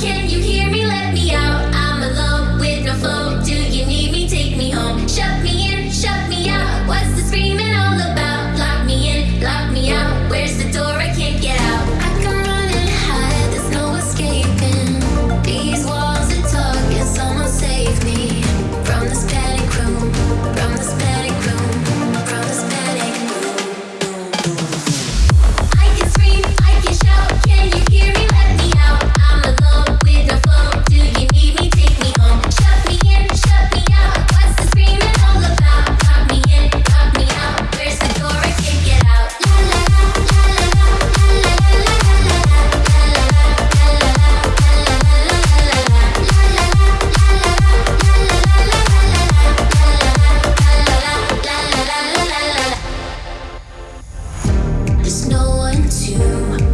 Can you There's no one to